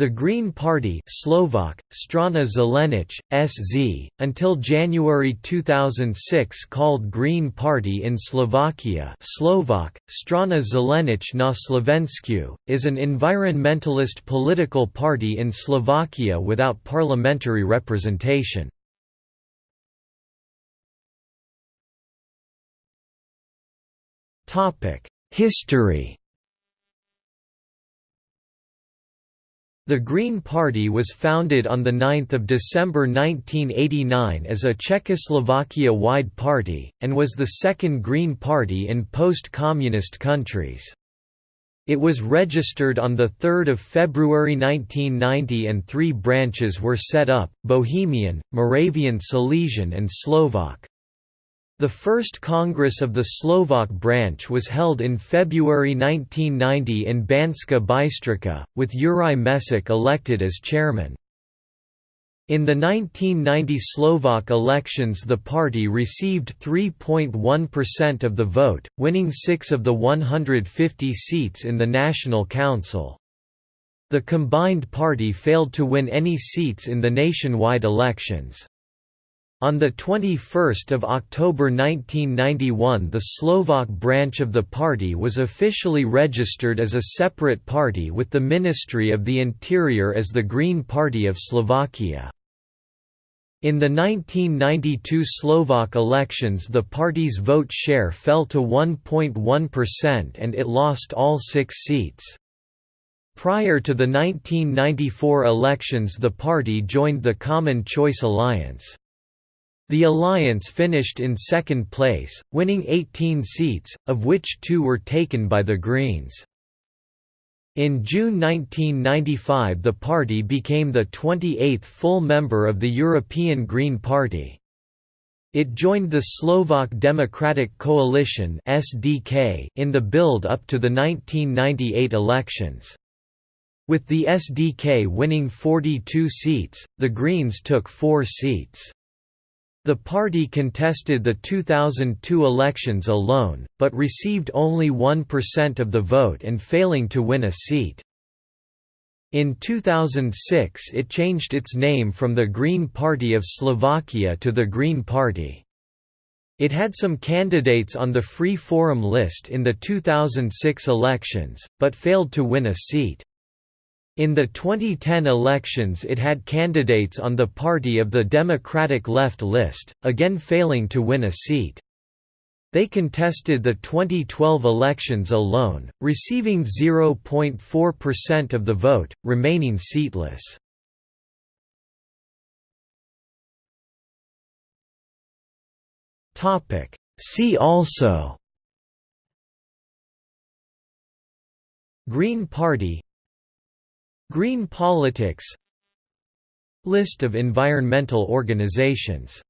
The Green Party Slovak, Strana Zelených, SZ, until January 2006 called Green Party in Slovakia Slovak, Strana Zelených na Slovensku, is an environmentalist political party in Slovakia without parliamentary representation. History The Green Party was founded on 9 December 1989 as a Czechoslovakia-wide party, and was the second Green Party in post-communist countries. It was registered on 3 February 1990 and three branches were set up, Bohemian, Moravian Silesian and Slovak. The first Congress of the Slovak branch was held in February 1990 in Banska Bystrica, with Juraj Mesík elected as chairman. In the 1990 Slovak elections the party received 3.1% of the vote, winning six of the 150 seats in the National Council. The combined party failed to win any seats in the nationwide elections. On 21 October 1991 the Slovak branch of the party was officially registered as a separate party with the Ministry of the Interior as the Green Party of Slovakia. In the 1992 Slovak elections the party's vote share fell to 1.1% and it lost all six seats. Prior to the 1994 elections the party joined the Common Choice Alliance. The alliance finished in second place, winning 18 seats, of which two were taken by the Greens. In June 1995 the party became the 28th full member of the European Green Party. It joined the Slovak Democratic Coalition in the build-up to the 1998 elections. With the SDK winning 42 seats, the Greens took four seats. The party contested the 2002 elections alone, but received only 1% of the vote and failing to win a seat. In 2006 it changed its name from the Green Party of Slovakia to the Green Party. It had some candidates on the Free Forum list in the 2006 elections, but failed to win a seat. In the 2010 elections it had candidates on the Party of the Democratic Left list, again failing to win a seat. They contested the 2012 elections alone, receiving 0.4% of the vote, remaining seatless. See also Green Party Green politics. List of environmental organizations